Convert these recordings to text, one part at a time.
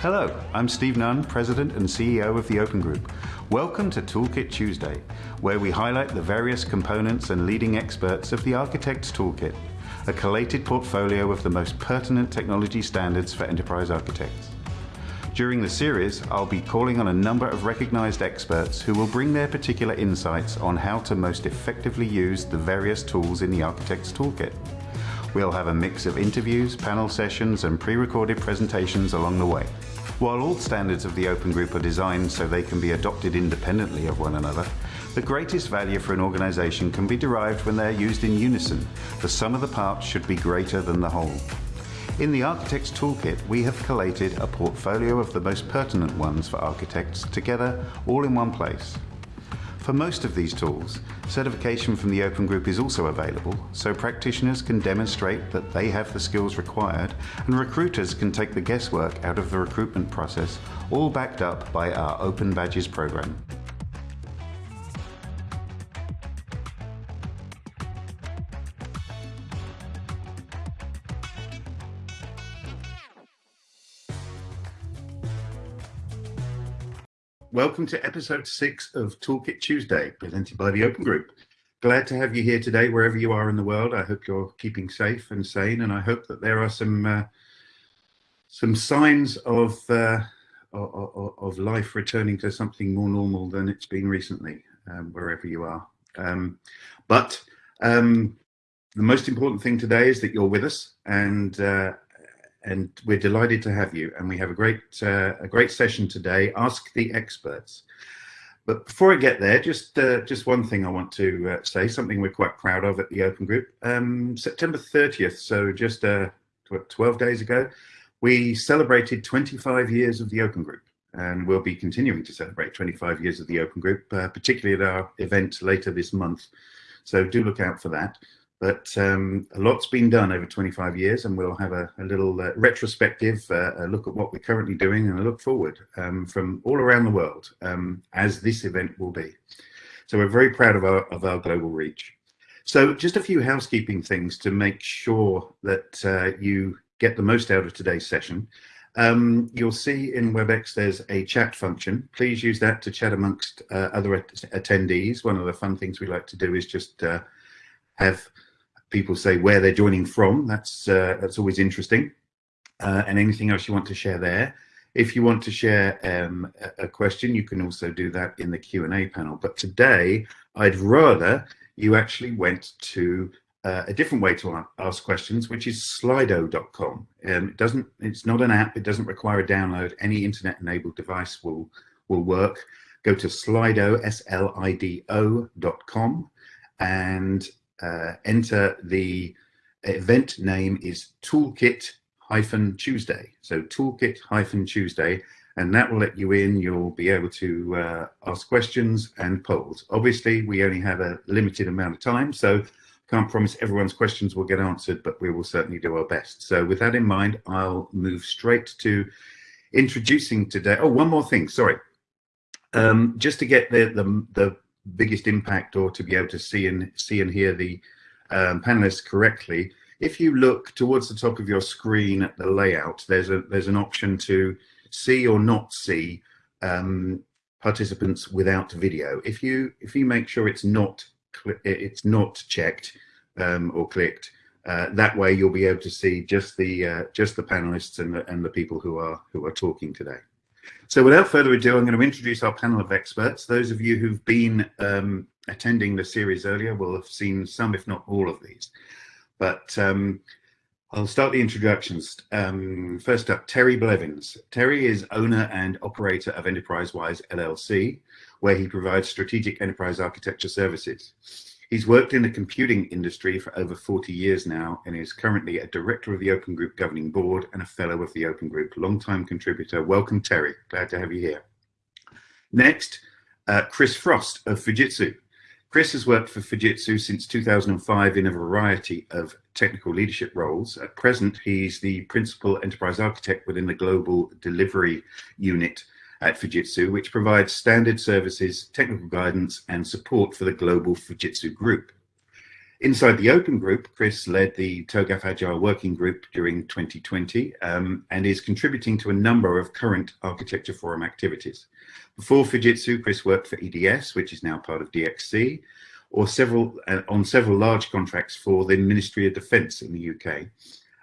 Hello, I'm Steve Nunn, President and CEO of the Open Group. Welcome to Toolkit Tuesday, where we highlight the various components and leading experts of the Architect's Toolkit, a collated portfolio of the most pertinent technology standards for enterprise architects. During the series, I'll be calling on a number of recognized experts who will bring their particular insights on how to most effectively use the various tools in the Architect's Toolkit. We'll have a mix of interviews, panel sessions, and pre-recorded presentations along the way. While all standards of the Open Group are designed so they can be adopted independently of one another, the greatest value for an organization can be derived when they're used in unison. The sum of the parts should be greater than the whole. In the Architect's Toolkit, we have collated a portfolio of the most pertinent ones for architects together all in one place. For most of these tools, certification from the Open Group is also available, so practitioners can demonstrate that they have the skills required and recruiters can take the guesswork out of the recruitment process, all backed up by our Open Badges program. Welcome to episode six of Toolkit Tuesday, presented by the Open Group. Glad to have you here today, wherever you are in the world. I hope you're keeping safe and sane, and I hope that there are some uh, some signs of, uh, of, life returning to something more normal than it's been recently, um, wherever you are. Um, but um, the most important thing today is that you're with us, and uh, and we're delighted to have you. And we have a great uh, a great session today. Ask the experts. But before I get there, just uh, just one thing I want to uh, say, something we're quite proud of at the Open Group. Um, September 30th, so just uh, 12 days ago, we celebrated 25 years of the Open Group. And we'll be continuing to celebrate 25 years of the Open Group, uh, particularly at our event later this month. So do look out for that. But um, a lot's been done over 25 years, and we'll have a, a little uh, retrospective uh, a look at what we're currently doing and a look forward um, from all around the world, um, as this event will be. So we're very proud of our, of our global reach. So just a few housekeeping things to make sure that uh, you get the most out of today's session. Um, you'll see in WebEx there's a chat function. Please use that to chat amongst uh, other at attendees. One of the fun things we like to do is just uh, have people say where they're joining from. That's uh, that's always interesting. Uh, and anything else you want to share there. If you want to share um, a question, you can also do that in the Q&A panel. But today, I'd rather you actually went to uh, a different way to ask questions, which is slido.com. Um, it doesn't, it's not an app. It doesn't require a download. Any internet-enabled device will will work. Go to slido, S-L-I-D-O dot com, and uh, enter the event name is toolkit hyphen Tuesday. So toolkit hyphen Tuesday, and that will let you in. You'll be able to uh, ask questions and polls. Obviously, we only have a limited amount of time, so can't promise everyone's questions will get answered, but we will certainly do our best. So with that in mind, I'll move straight to introducing today. Oh, one more thing, sorry. Um, just to get the, the, the biggest impact or to be able to see and see and hear the um, panelists correctly, if you look towards the top of your screen at the layout, there's a there's an option to see or not see um, participants without video. If you if you make sure it's not it's not checked um, or clicked, uh, that way you'll be able to see just the uh, just the panelists and the, and the people who are who are talking today. So without further ado, I'm going to introduce our panel of experts. Those of you who've been um, attending the series earlier will have seen some, if not all of these. But um, I'll start the introductions. Um, first up, Terry Blevins. Terry is owner and operator of EnterpriseWise LLC, where he provides strategic enterprise architecture services. He's worked in the computing industry for over 40 years now and is currently a director of the Open Group Governing Board and a fellow of the Open Group, long-time contributor. Welcome, Terry. Glad to have you here. Next, uh, Chris Frost of Fujitsu. Chris has worked for Fujitsu since 2005 in a variety of technical leadership roles. At present, he's the principal enterprise architect within the global delivery unit at Fujitsu, which provides standard services, technical guidance, and support for the global Fujitsu group. Inside the Open Group, Chris led the TOGAF Agile Working Group during 2020 um, and is contributing to a number of current Architecture Forum activities. Before Fujitsu, Chris worked for EDS, which is now part of DXC, or several uh, on several large contracts for the Ministry of Defence in the UK.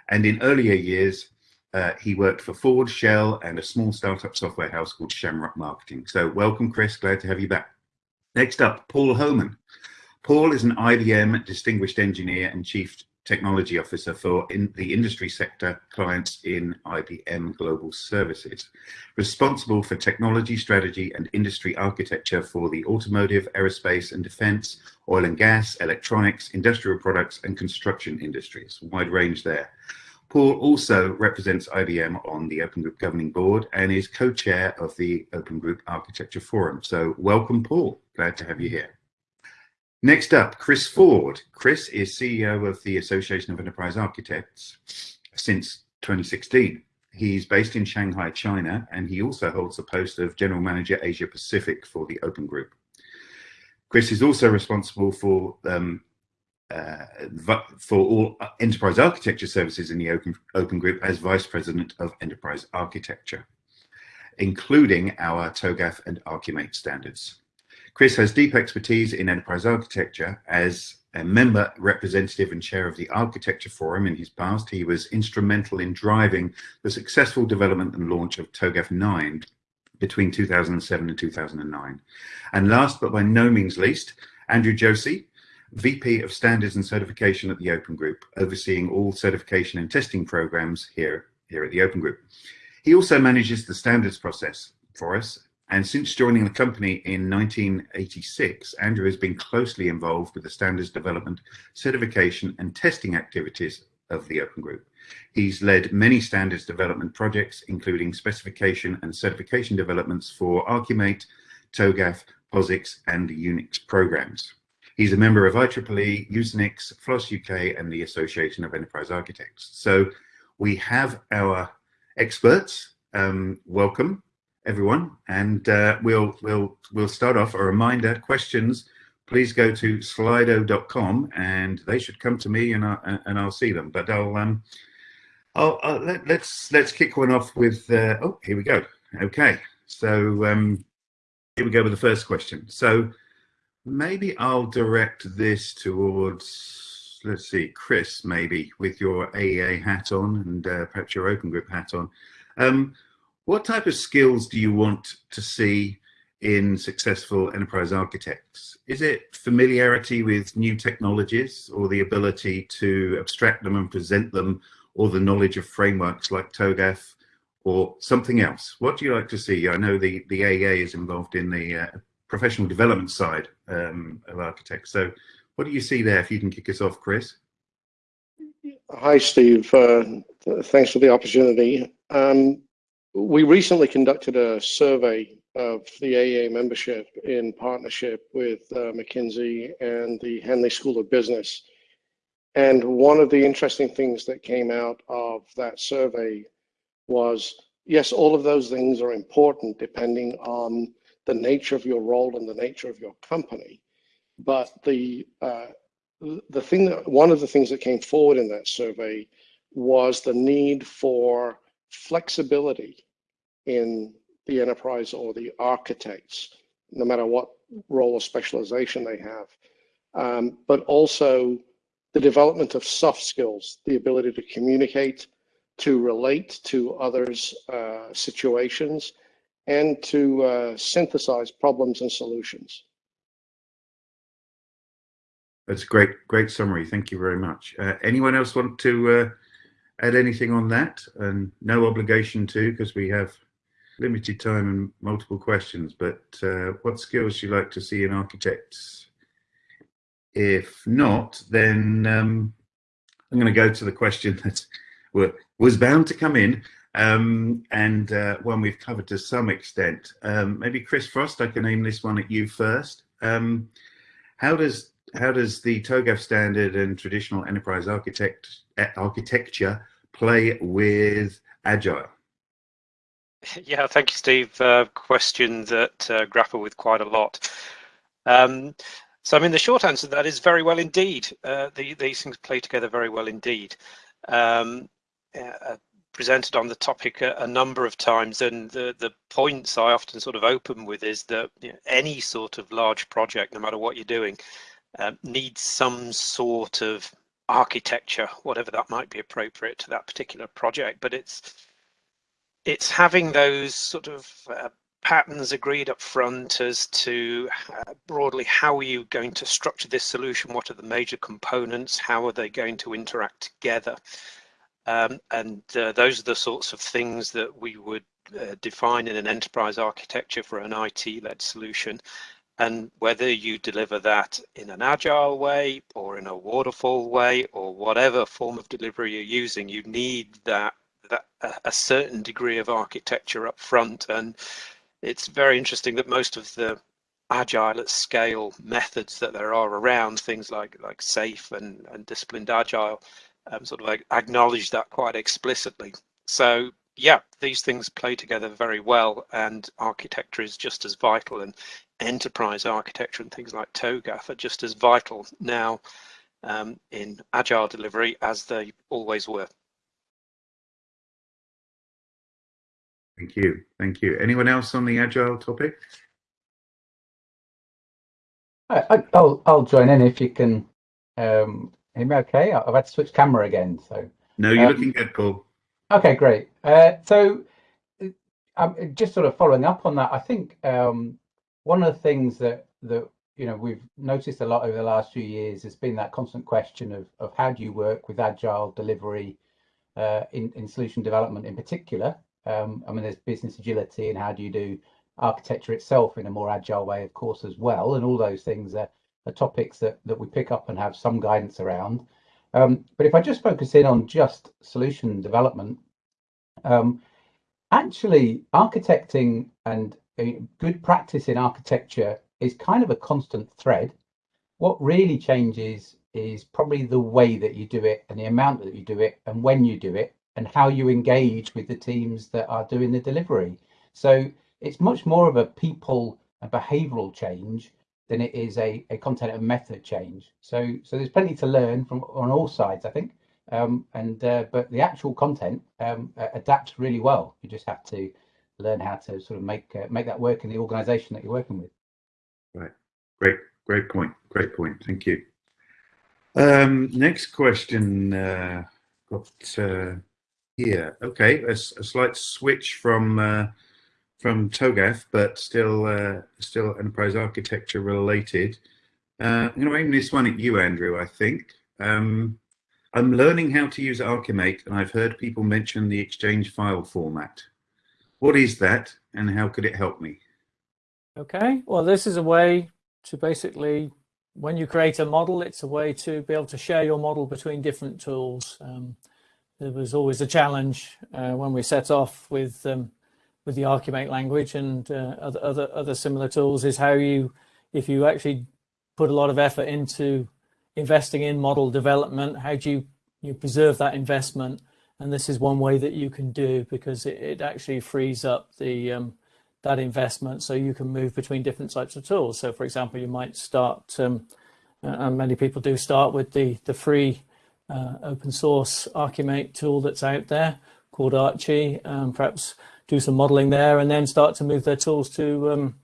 And in earlier years, uh, he worked for Ford, Shell, and a small startup software house called Shamrock Marketing. So welcome, Chris. Glad to have you back. Next up, Paul Homan. Paul is an IBM Distinguished Engineer and Chief Technology Officer for in the industry sector clients in IBM Global Services, responsible for technology strategy and industry architecture for the automotive, aerospace and defense, oil and gas, electronics, industrial products and construction industries. Wide range there. Paul also represents IBM on the Open Group Governing Board and is co-chair of the Open Group Architecture Forum. So welcome, Paul. Glad to have you here. Next up, Chris Ford. Chris is CEO of the Association of Enterprise Architects since 2016. He's based in Shanghai, China, and he also holds the post of General Manager Asia Pacific for the Open Group. Chris is also responsible for um, Uh, for all uh, enterprise architecture services in the Open, Open Group as Vice President of Enterprise Architecture, including our TOGAF and Archimate standards. Chris has deep expertise in enterprise architecture. As a member, representative and chair of the Architecture Forum in his past, he was instrumental in driving the successful development and launch of TOGAF 9 between 2007 and 2009. And last but by no means least, Andrew Josey, VP of Standards and Certification at the Open Group, overseeing all certification and testing programs here, here at the Open Group. He also manages the standards process for us and since joining the company in 1986, Andrew has been closely involved with the standards development, certification and testing activities of the Open Group. He's led many standards development projects, including specification and certification developments for Archimate, TOGAF, POSIX and Unix programs. He's a member of IEEE, Usenix, FLOSS UK and the Association of Enterprise Architects. So we have our experts. Um, welcome everyone. And uh, we'll, we'll, we'll start off a reminder, questions, please go to slido.com and they should come to me and, I, and I'll see them. But I'll, um, I'll, I'll let, us let's, let's kick one off with, uh, oh, here we go. Okay, so um, here we go with the first question. So maybe I'll direct this towards, let's see, Chris, maybe with your AEA hat on and uh, perhaps your Open Group hat on. Um, what type of skills do you want to see in successful enterprise architects? Is it familiarity with new technologies or the ability to abstract them and present them or the knowledge of frameworks like TOGAF or something else? What do you like to see? I know the, the AEA is involved in the uh, professional development side um, of architects. So what do you see there if you can kick us off, Chris? Hi, Steve. Uh, thanks for the opportunity. Um, we recently conducted a survey of the AEA membership in partnership with uh, McKinsey and the Henley School of Business. And one of the interesting things that came out of that survey was, yes, all of those things are important depending on the nature of your role and the nature of your company. But the uh, the thing that one of the things that came forward in that survey was the need for flexibility in the enterprise or the architects, no matter what role or specialization they have, um, but also the development of soft skills, the ability to communicate, to relate to others' uh, situations, and to uh, synthesize problems and solutions. That's great, great summary. Thank you very much. Uh, anyone else want to uh, add anything on that? And no obligation to, because we have limited time and multiple questions, but uh, what skills do you like to see in architects? If not, then um, I'm going to go to the question that was bound to come in um, and uh, one we've covered to some extent. Um, maybe Chris Frost, I can aim this one at you first. Um, how does how does the TOGAF standard and traditional enterprise architect architecture play with Agile? Yeah, thank you, Steve. Uh, question that uh, grapple with quite a lot. Um, So, I mean, the short answer to that is very well indeed. Uh, the, these things play together very well indeed. Um, uh, presented on the topic a, a, number of times, and the, the points I often sort of open with is that you know, any sort of large project, no matter what you're doing, um, needs some sort of architecture, whatever that might be appropriate to that particular project. But it's it's having those sort of uh, patterns agreed up front as to uh, broadly how are you going to structure this solution? What are the major components? How are they going to interact together um, and uh, those are the sorts of things that we would uh, define in an enterprise architecture for an IT-led solution. And whether you deliver that in an agile way or in a waterfall way or whatever form of delivery you're using you need that that a certain degree of architecture up front. And it's very interesting that most of the agile at scale methods that there are around things like like SAFe and, and disciplined agile um, sort of acknowledge that quite explicitly so yeah these things play together very well and architecture is just as vital and enterprise architecture and things like TOGAF are just as vital now um, in agile delivery as they always were Thank you. Thank you. Anyone else on the agile topic? I, will I'll join in if you can um, hear me okay. I've had to switch camera again. So No, you're um, looking good, Paul. Okay, great. Uh, so um, just sort of following up on that, I think um, one of the things that, that you know we've noticed a lot over the last few years has been that constant question of, of how do you work with agile delivery uh, in, in solution development in particular um, I mean, there's business agility and how do you do architecture itself in a more agile way, of course, as well. And all those things are, are topics that, that we pick up and have some guidance around. Um, but if I just focus in on just solution development, um, actually architecting and good practice in architecture is kind of a constant thread. What really changes is probably the way that you do it and the amount that you do it and when you do it and how you engage with the teams that are doing the delivery. So it's much more of a people and behavioral change than it is a, a content and method change. So so there's plenty to learn from on all sides, I think. Um, and uh, but the actual content um, adapts really well. You just have to learn how to sort of make uh, make that work in the organization that you're working with. Right. Great. Great point. Great point. Thank you. Um, next question. Uh, got uh, here. Okay, a, a slight switch from uh, from TOGAF, but still uh, still enterprise architecture related. Uh, I'm going to aim this one at you, Andrew. I think um, I'm learning how to use Archimate, and I've heard people mention the Exchange file format. What is that, and how could it help me? Okay, well, this is a way to basically, when you create a model, it's a way to be able to share your model between different tools. Um, there was always a challenge uh, when we set off with um, with the Archimate language and uh, other, other other similar tools is how you if you actually put a lot of effort into investing in model development how do you you preserve that investment? And this is one way that you can do because it, it actually frees up the um, that investment so you can move between different types of tools. So for example you might start um, and many people do start with the the free uh, open source Archimate tool that's out there called Archi, um, perhaps do some modeling there and then start to move their tools to um,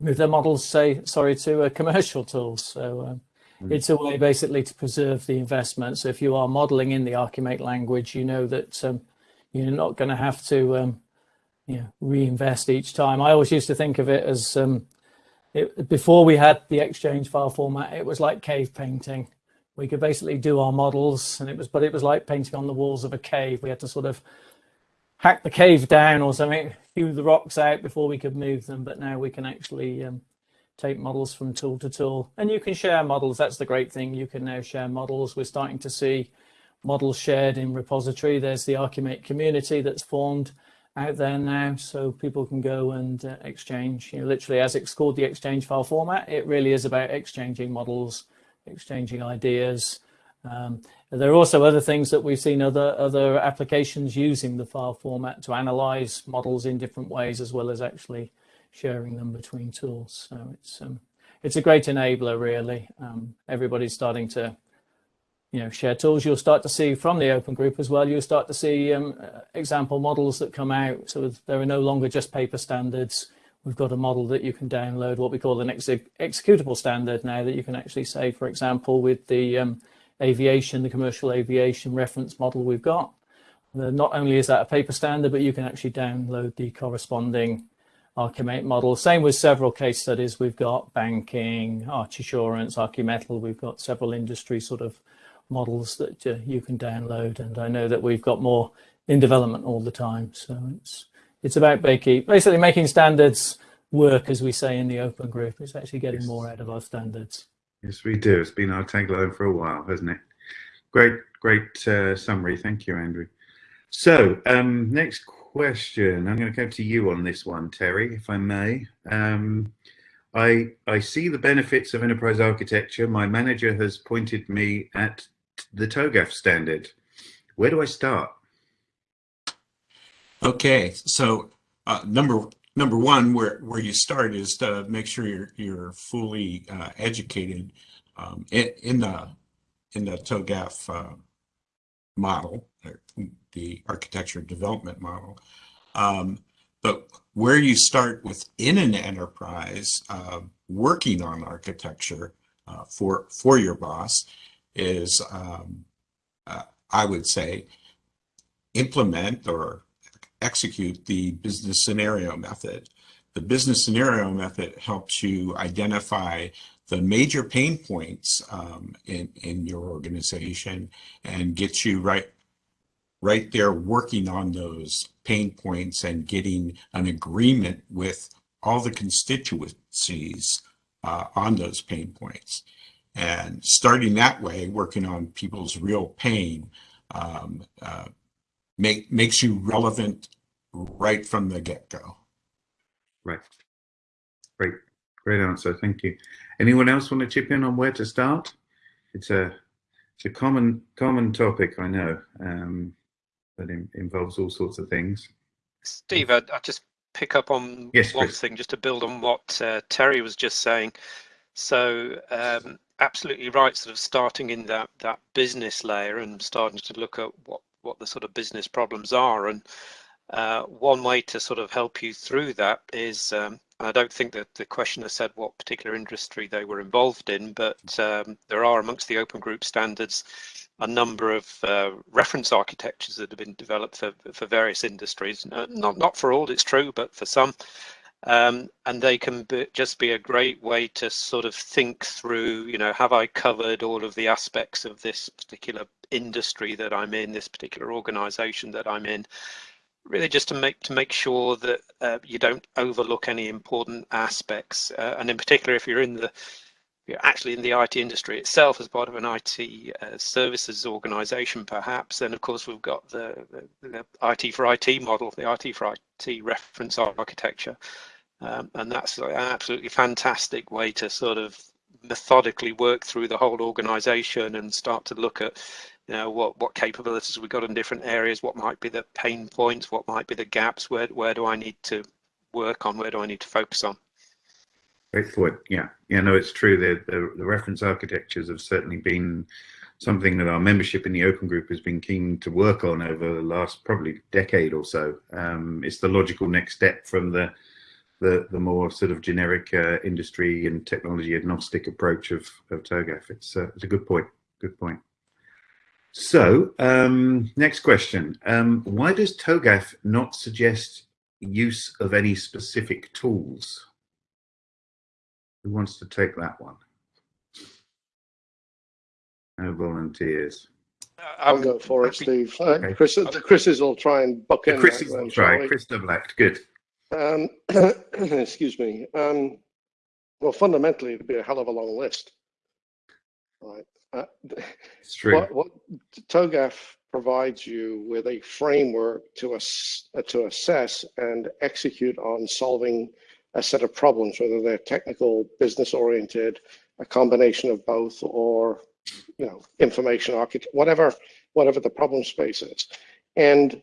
move their models, say, sorry, to uh, commercial tools. So um, mm. it's a way basically to preserve the investment. So if you are modeling in the Archimate language, you know that um, you're not going to have to um, you know, reinvest each time. I always used to think of it as um, it, before we had the Exchange file format, it was like cave painting we could basically do our models and it was but it was like painting on the walls of a cave we had to sort of hack the cave down or something hew the rocks out before we could move them but now we can actually um, take models from tool to tool. And you can share models that's the great thing you can now share models. We're starting to see models shared in repository. There's the archimate community that's formed out there now so people can go and uh, exchange. You know literally as it's called the exchange file format it really is about exchanging models exchanging ideas. Um, there are also other things that we've seen other other applications using the file format to analyze models in different ways, as well as actually sharing them between tools. So it's um, it's a great enabler, really. Um, everybody's starting to you know, share tools. You'll start to see from the open group as well. You'll start to see um, example models that come out. So there are no longer just paper standards. We've got a model that you can download, what we call an ex executable standard now that you can actually say, for example, with the um, aviation, the commercial aviation reference model we've got. not only is that a paper standard, but you can actually download the corresponding Archimate model. Same with several case studies. We've got banking, ArchiSurance, Archimetal. We've got several industry sort of models that uh, you can download. And I know that we've got more in development all the time. So it's it's about basically making standards work, as we say in the open group. It's actually getting more out of our standards. Yes, we do. It's been our tagline for a while, hasn't it? Great, great uh, summary. Thank you, Andrew. So um, next question. I'm going to go to you on this one, Terry, if I may. Um, I, I see the benefits of enterprise architecture. My manager has pointed me at the TOGAF standard. Where do I start? Okay, so uh, number number one, where where you start is to make sure you're you're fully uh, educated um, in, in, the in the TOGAF uh, model, the architecture development model. Um, but where you start within an enterprise, uh, working on architecture uh, for for your boss is, um, uh, I would say, implement or execute the business scenario method. The business scenario method helps you identify the major pain points um, in, in your organization and gets you right right there working on those pain points and getting an agreement with all the constituencies uh, on those pain points. And starting that way, working on people's real pain, um, uh, make, makes you relevant right from the get-go. Right. Great. Great answer. Thank you. Anyone else want to chip in on where to start? It's a it's a common common topic, I know, um, that in, involves all sorts of things. Steve, I, I just pick up on yes, one Chris. thing, just to build on what uh, Terry was just saying. So, um, absolutely right. Sort of starting in that that business layer and starting to look at what what the sort of business problems are and uh, one way to sort of help you through that is, um, I don't think that the questioner said what particular industry they were involved in, but um, there are amongst the open group standards a number of uh, reference architectures that have been developed for, for various industries. Uh, not, not for all, it's true, but for some. Um, and they can be, just be a great way to sort of think through, you know, have I covered all of the aspects of this particular industry that I'm in, this particular organization that I'm in? really just to make to make sure that uh, you don't overlook any important aspects uh, and in particular if you're in the you're actually in the IT industry itself as part of an IT uh, services organization perhaps then of course we've got the, the, the, IT for IT model the IT for IT reference architecture um, and that's an absolutely fantastic way to sort of methodically work through the whole organization and start to look at know what what capabilities we got in different areas? What might be the pain points? What might be the gaps? Where where do i need to work on? Where do i need to focus on? Point yeah. Yeah no it's true. The, the, the reference architectures have certainly been something that our membership in the open group has been keen to work on over the last probably decade or so. Um, it's the logical next step from the the, the more sort of generic uh, industry and technology agnostic approach of, of TOGAF. It's, uh, it's a good point. Good point. So, um, next question. Um, why does TOGAF not suggest use of any specific tools? Who wants to take that one? No volunteers. Uh, I'll go for it, Steve. Uh, okay. Chris, the Chris's will try and buck in. Chris will try. Chris double act. Good. Um, excuse me. Um, well, fundamentally, it'd be a hell of a long list. Right. Uh, it's true. What, what TOGAF provides you with a framework to, ass, uh, to assess and execute on solving a set of problems, whether they're technical, business oriented, a combination of both, or you know, information architect, whatever, whatever the problem space is. And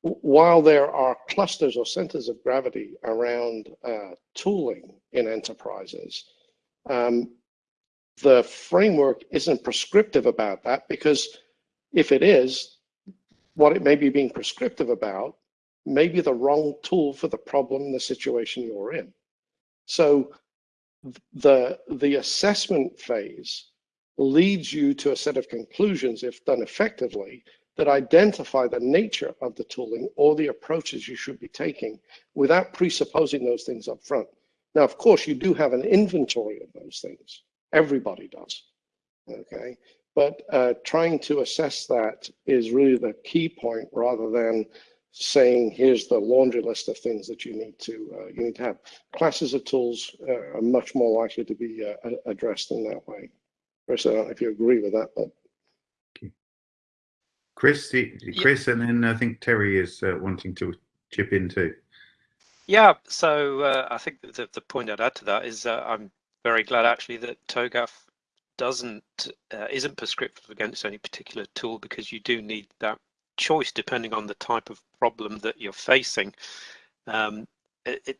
while there are clusters or centers of gravity around uh, tooling in enterprises, Um, the framework isn't prescriptive about that because if it is, what it may be being prescriptive about may be the wrong tool for the problem, the situation you're in. So the, the assessment phase leads you to a set of conclusions, if done effectively, that identify the nature of the tooling or the approaches you should be taking without presupposing those things up front. Now, of course, you do have an inventory of those things. Everybody does, okay? But uh, trying to assess that is really the key point rather than saying, here's the laundry list of things that you need to uh, you need to have. Classes of tools uh, are much more likely to be uh, addressed in that way. Chris, I don't know if you agree with that, but Chris, Chris, and then I think Terry is uh, wanting to chip in too. Yeah, so uh, I think the, the point I'd add to that is uh, I'm very glad actually that TOGAF doesn't uh, isn't prescriptive against any particular tool because you do need that choice depending on the type of problem that you're facing. Um, it, it,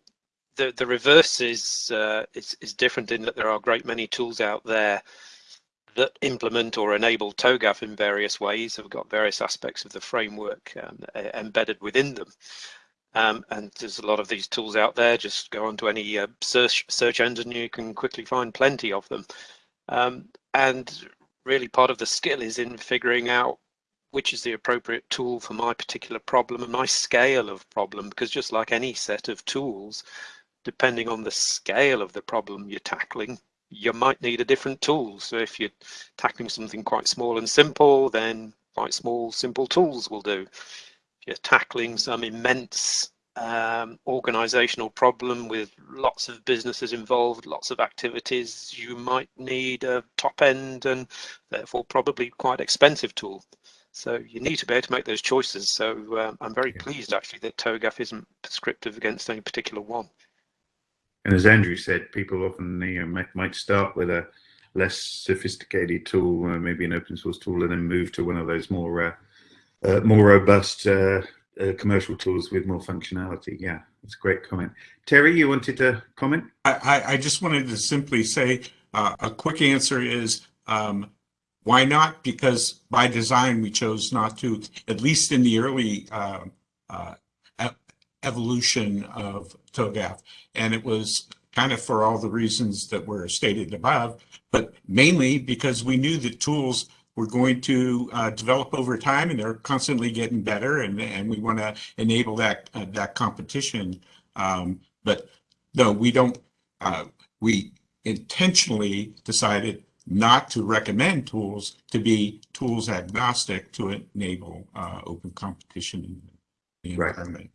the the reverse is, uh, is is different in that there are a great many tools out there that implement or enable TOGAF in various ways have got various aspects of the framework um, embedded within them. Um, and there's a lot of these tools out there. Just go onto any uh, search search engine, you can quickly find plenty of them. Um, and really, part of the skill is in figuring out which is the appropriate tool for my particular problem and my scale of problem. Because just like any set of tools, depending on the scale of the problem you're tackling, you might need a different tool. So if you're tackling something quite small and simple, then quite small, simple tools will do. You're tackling some immense um, organizational problem with lots of businesses involved, lots of activities, you might need a top end and therefore probably quite expensive tool. So you need to be able to make those choices. So um, I'm very pleased actually that TOGAF isn't prescriptive against any particular one. And as Andrew said, people often you know, might, might start with a less sophisticated tool, uh, maybe an open source tool, and then move to one of those more uh, uh, more robust uh, uh, commercial tools with more functionality. Yeah, that's a great comment. Terry, you wanted to comment? I, I, just wanted to simply say uh, a quick answer is um, why not? Because by design we chose not to, at least in the early evolution of TOGAF. And it was kind of for all the reasons that were stated above, but mainly because we knew that tools were going to uh, develop over time and they're constantly getting better and, and we want to enable that uh, that competition. Um, but no, we don't, uh, we intentionally decided not to recommend tools to be tools agnostic to enable uh, open competition in the environment. Right.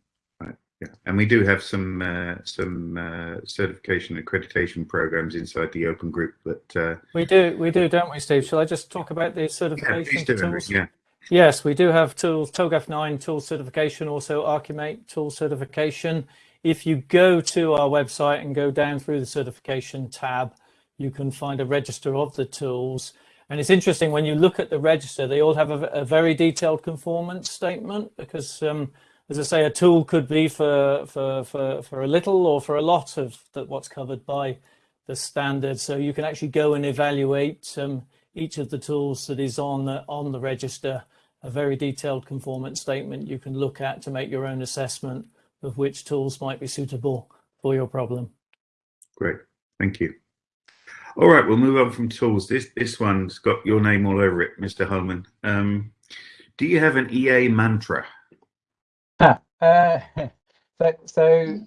Yeah, and we do have some uh, some uh, certification accreditation programs inside the Open Group. But uh, we do, we do, don't we, Steve? Shall I just talk about the certification yeah, tools? Yeah. Yes, we do have tools, TOGAF 9 tool certification, also Archimate tool certification. If you go to our website and go down through the certification tab, you can find a register of the tools. And it's interesting when you look at the register, they all have a, a very detailed conformance statement because um, as I say, a tool could be for, for, for, for a little or for a lot of the, what's covered by the standard. So you can actually go and evaluate um, each of the tools that is on the, on the register, a very detailed conformance statement you can look at to make your own assessment of which tools might be suitable for your problem. Great, thank you. All right, we'll move on from tools. This this one's got your name all over it, Mr. Homan. Um, do you have an EA mantra? Uh, so, so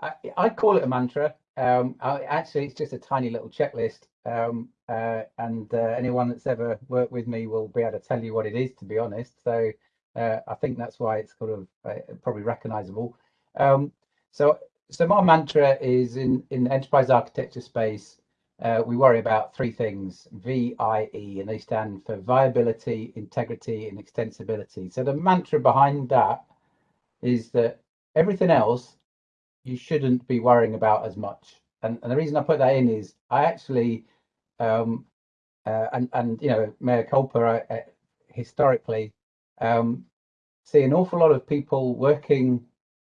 I, I, call it a mantra. Um, I, actually, it's just a tiny little checklist. Um, uh, and uh, anyone that's ever worked with me will be able to tell you what it is, to be honest. So uh, I think that's why it's sort of uh, probably recognizable. Um, so, so my mantra is in, in enterprise architecture space, uh, we worry about three things, VIE, and they stand for viability, integrity, and extensibility. So the mantra behind that is that everything else you shouldn't be worrying about as much. And, and the reason I put that in is I actually, um, uh, and, and, you know, Mea culpa, uh, historically, um, see an awful lot of people working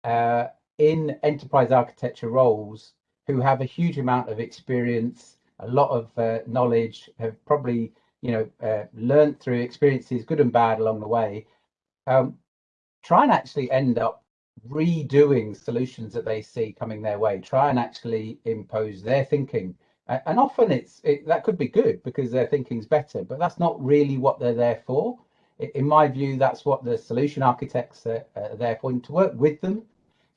uh, in enterprise architecture roles who have a huge amount of experience a lot of uh, knowledge, have probably you know uh, learned through experiences, good and bad, along the way. Um, try and actually end up redoing solutions that they see coming their way. Try and actually impose their thinking. And often it's it, that could be good because their thinking's better, but that's not really what they're there for. In my view, that's what the solution architects are, are there for, to work with them,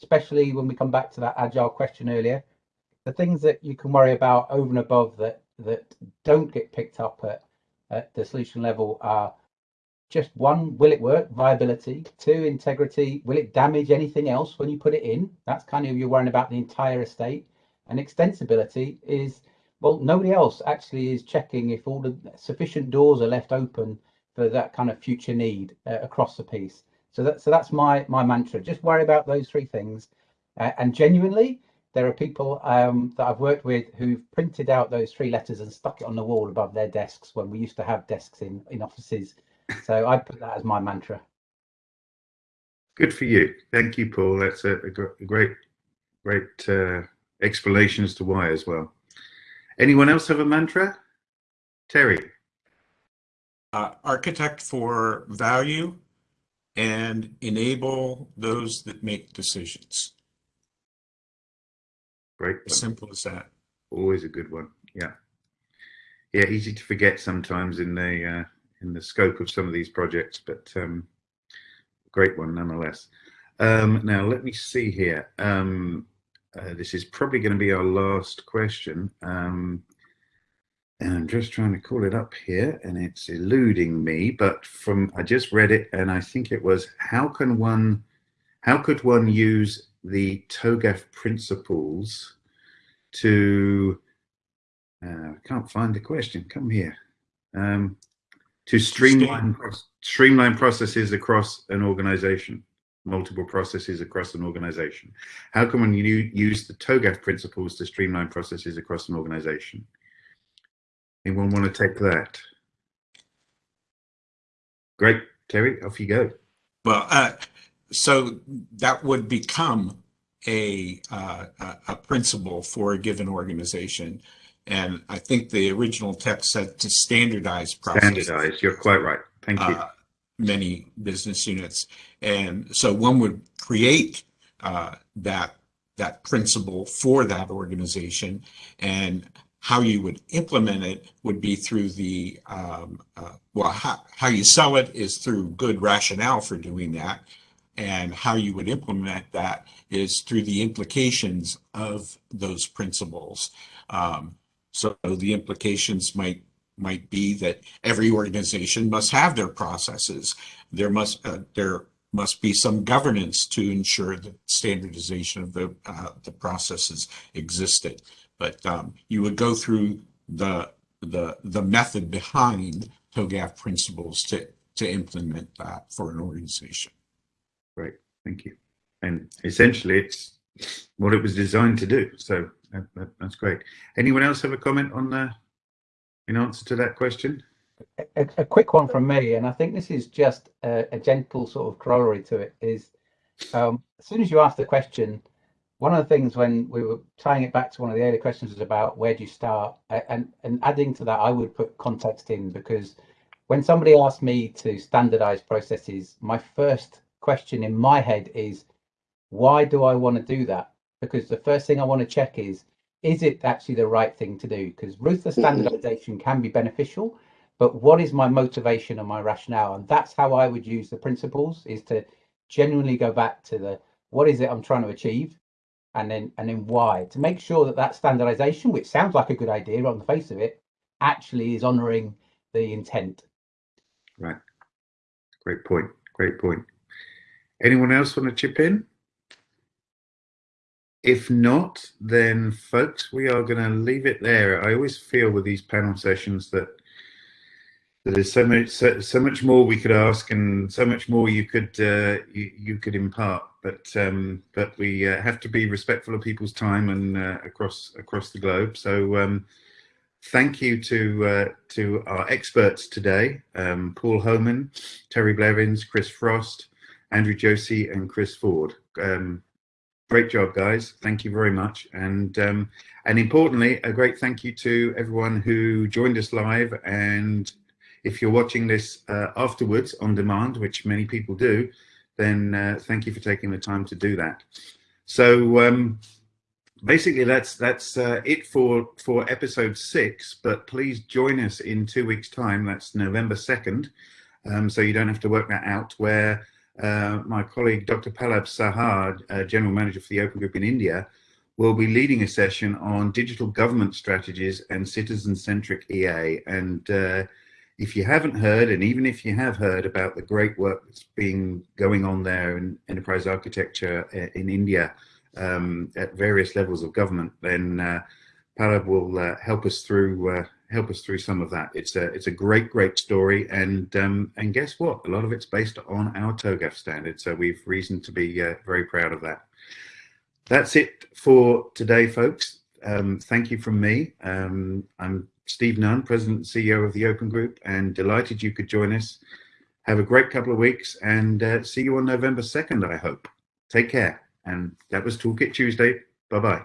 especially when we come back to that agile question earlier. The things that you can worry about over and above that that don't get picked up at, at the solution level are just one, will it work? Viability. Two, integrity. Will it damage anything else when you put it in? That's kind of you're worrying about the entire estate. And extensibility is, well, nobody else actually is checking if all the sufficient doors are left open for that kind of future need uh, across the piece. So that so that's my my mantra. Just worry about those three things, uh, and genuinely, there are people um, that I've worked with who've printed out those three letters and stuck it on the wall above their desks when we used to have desks in in offices so I put that as my mantra. Good for you. Thank you, Paul. That's a, a great, great uh, explanation as to why as well. Anyone else have a mantra? Terry. Uh, architect for value and enable those that make decisions. Great. As simple as that. Always a good one. Yeah. Yeah, easy to forget sometimes in the uh, in the scope of some of these projects, but um, great one nonetheless. Um, now, let me see here. Um, uh, this is probably going to be our last question. Um, and I'm just trying to call it up here and it's eluding me, but from, I just read it and I think it was, how can one, how could one use the TOGAF principles to, uh, I can't find the question, come here. Um, to streamline streamline. processes across an organization multiple processes across an organization. How can one use the togaf principles to streamline processes across an organization? Anyone want to take that? Great. Terry off you go. Well uh, so that would become a, uh, a principle for a given organization and I think the original text said to standardize processes. Standardize, you're quite right. Thank you. Uh, many business units. And so one would create uh, that, that principle for that organization and how you would implement it would be through the, um, uh, well, how, how you sell it is through good rationale for doing that. And how you would implement that is through the implications of those principles. Um, so the implications might might be that every organization must have their processes. There must uh, there must be some governance to ensure that standardization of the uh, the processes existed. But um, you would go through the the the method behind TOGAF principles to to implement that for an organization. Great, thank you. And essentially, it's what it was designed to do. So that, that, that's great. Anyone else have a comment on the in answer to that question? A, a quick one from me, and I think this is just a, a gentle sort of corollary to it. Is um, as soon as you ask the question, one of the things when we were tying it back to one of the earlier questions was about where do you start, and and adding to that, I would put context in because when somebody asks me to standardize processes, my first question in my head is, why do I want to do that? Because the first thing I want to check is, is it actually the right thing to do? Because ruthless mm-hmm. standardization can be beneficial, but what is my motivation and my rationale? And that's how I would use the principles is to genuinely go back to the, what is it I'm trying to achieve? And then, and then why to make sure that that standardization, which sounds like a good idea on the face of it, actually is honoring the intent. Right. Great point. Great point. Anyone else want to chip in? If not, then folks, we are going to leave it there. I always feel with these panel sessions that there's so much so, so, much more we could ask and so much more you could uh, you, you, could impart. But um, but we uh, have to be respectful of people's time and uh, across across the globe. So um, thank you to uh, to our experts today um, Paul Homan Terry Blevins Chris Frost Andrew Josey and Chris Ford. Um, great job, guys. Thank you very much. And um, and importantly, a great thank you to everyone who joined us live. And if you're watching this uh, afterwards on demand, which many people do, then uh, thank you for taking the time to do that. So um, basically, that's that's uh, it for for episode six. But please join us in two weeks' time. That's November second. Um, so you don't have to work that out. Where uh, my colleague Dr. Pallab Saha, uh, General Manager for the Open Group in India, will be leading a session on digital government strategies and citizen-centric EA. And uh, if you haven't heard, and even if you have heard about the great work that's being going on there in enterprise architecture uh, in India um, at various levels of government, then uh, Pallab will help us through help us through some of that. It's a it's a great great story, and um, and guess what? A lot of it's based on our TOGAF standard, so we've reason to be uh, very proud of that. That's it for today, folks. Um, thank you from me. Um, I'm Steve Nunn, President and CEO of the Open Group, and delighted you could join us. Have a great couple of weeks, and uh, see you on November 2nd, I hope. Take care. And that was Toolkit Tuesday. Bye-bye.